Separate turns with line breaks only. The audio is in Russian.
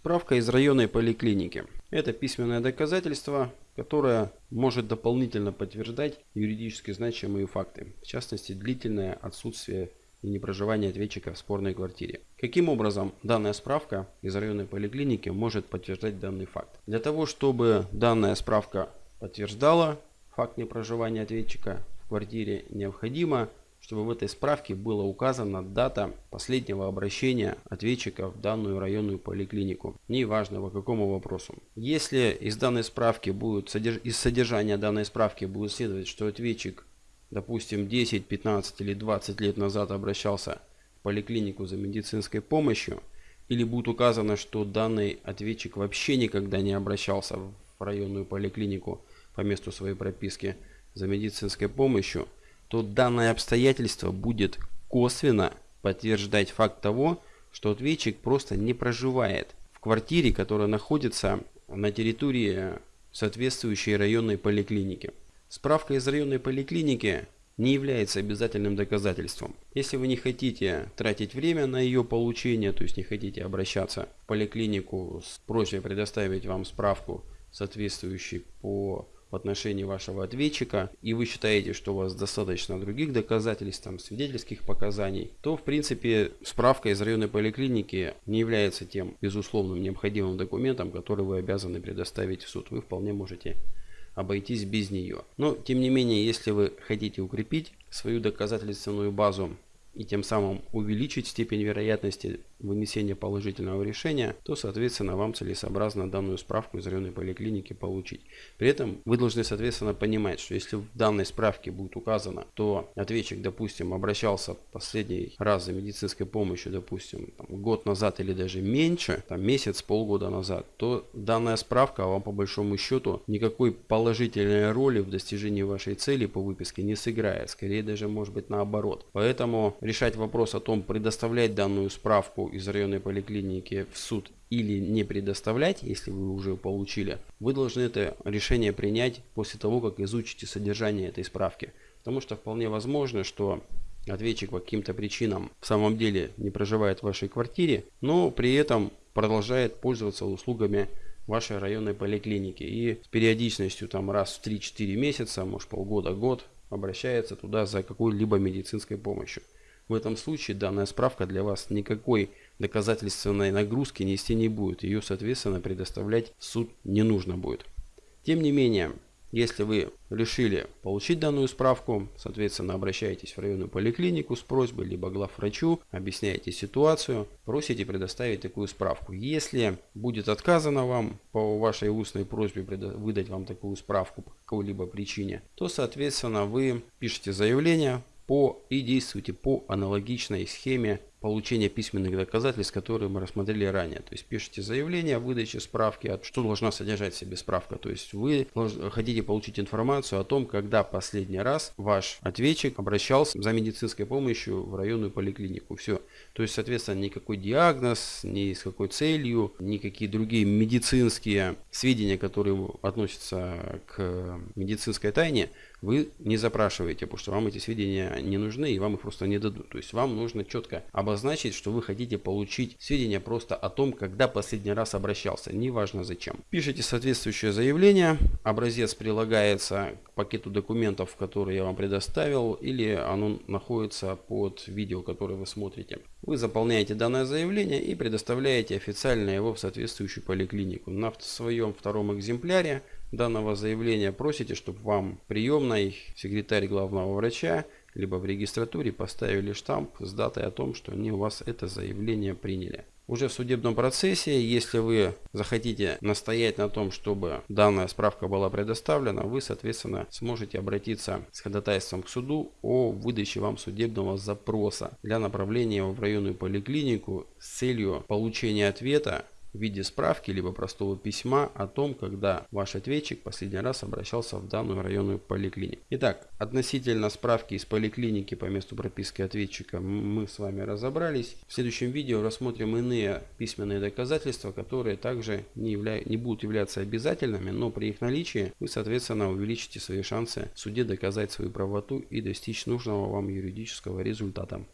Справка из районной поликлиники. Это письменное доказательство, которое может дополнительно подтверждать юридически значимые факты, в частности длительное отсутствие и непроживание ответчика в спорной квартире. Каким образом данная справка из районной поликлиники может подтверждать данный факт? Для того, чтобы данная справка подтверждала факт непроживания ответчика в квартире, необходимо чтобы в этой справке была указана дата последнего обращения ответчика в данную районную поликлинику. Неважно по какому вопросу. Если из данной справки будет, из содержания данной справки будет следовать, что ответчик, допустим, 10, 15 или 20 лет назад обращался в поликлинику за медицинской помощью, или будет указано, что данный ответчик вообще никогда не обращался в районную поликлинику по месту своей прописки за медицинской помощью, то данное обстоятельство будет косвенно подтверждать факт того, что ответчик просто не проживает в квартире, которая находится на территории соответствующей районной поликлиники. Справка из районной поликлиники не является обязательным доказательством. Если вы не хотите тратить время на ее получение, то есть не хотите обращаться в поликлинику с просьбой предоставить вам справку, соответствующую по в отношении вашего ответчика, и вы считаете, что у вас достаточно других доказательств, там, свидетельских показаний, то, в принципе, справка из районной поликлиники не является тем безусловным необходимым документом, который вы обязаны предоставить в суд. Вы вполне можете обойтись без нее. Но, тем не менее, если вы хотите укрепить свою доказательственную базу и тем самым увеличить степень вероятности вынесения положительного решения, то соответственно вам целесообразно данную справку из районной поликлиники получить. При этом вы должны соответственно понимать, что если в данной справке будет указано, то ответчик, допустим, обращался последний раз за медицинской помощью, допустим, там, год назад или даже меньше, там, месяц, полгода назад, то данная справка вам по большому счету никакой положительной роли в достижении вашей цели по выписке не сыграет. Скорее даже может быть наоборот. Поэтому решать вопрос о том, предоставлять данную справку из районной поликлиники в суд или не предоставлять, если вы уже получили, вы должны это решение принять после того, как изучите содержание этой справки. Потому что вполне возможно, что ответчик по каким-то причинам в самом деле не проживает в вашей квартире, но при этом продолжает пользоваться услугами вашей районной поликлиники и с периодичностью там раз в 3-4 месяца, может полгода, год обращается туда за какой-либо медицинской помощью. В этом случае данная справка для вас никакой доказательственной нагрузки нести не будет. Ее, соответственно, предоставлять в суд не нужно будет. Тем не менее, если вы решили получить данную справку, соответственно, обращаетесь в районную поликлинику с просьбой, либо главврачу, объясняете ситуацию, просите предоставить такую справку. Если будет отказано вам по вашей устной просьбе выдать вам такую справку по какой-либо причине, то, соответственно, вы пишете заявление, по и действуйте по аналогичной схеме получения письменных доказательств, которые мы рассмотрели ранее. То есть пишите заявление о выдаче справки, что должна содержать в себе справка. То есть вы хотите получить информацию о том, когда последний раз ваш ответчик обращался за медицинской помощью в районную поликлинику. Все. То есть, соответственно, никакой диагноз, ни с какой целью, никакие другие медицинские сведения, которые относятся к медицинской тайне, вы не запрашиваете, потому что вам эти сведения не нужны и вам их просто не дадут. То есть вам нужно четко обозначить, что вы хотите получить сведения просто о том, когда последний раз обращался, неважно зачем. Пишите соответствующее заявление, образец прилагается к пакету документов, которые я вам предоставил, или оно находится под видео, которое вы смотрите. Вы заполняете данное заявление и предоставляете официально его в соответствующую поликлинику. На своем втором экземпляре данного заявления просите, чтобы вам приемной секретарь главного врача либо в регистратуре поставили штамп с датой о том, что они у вас это заявление приняли. Уже в судебном процессе, если вы захотите настоять на том, чтобы данная справка была предоставлена, вы, соответственно, сможете обратиться с ходатайством к суду о выдаче вам судебного запроса для направления в районную поликлинику с целью получения ответа в виде справки либо простого письма о том, когда ваш ответчик последний раз обращался в данную районную поликлинику. Итак, относительно справки из поликлиники по месту прописки ответчика мы с вами разобрались. В следующем видео рассмотрим иные письменные доказательства, которые также не, явля... не будут являться обязательными, но при их наличии вы, соответственно, увеличите свои шансы в суде доказать свою правоту и достичь нужного вам юридического результата.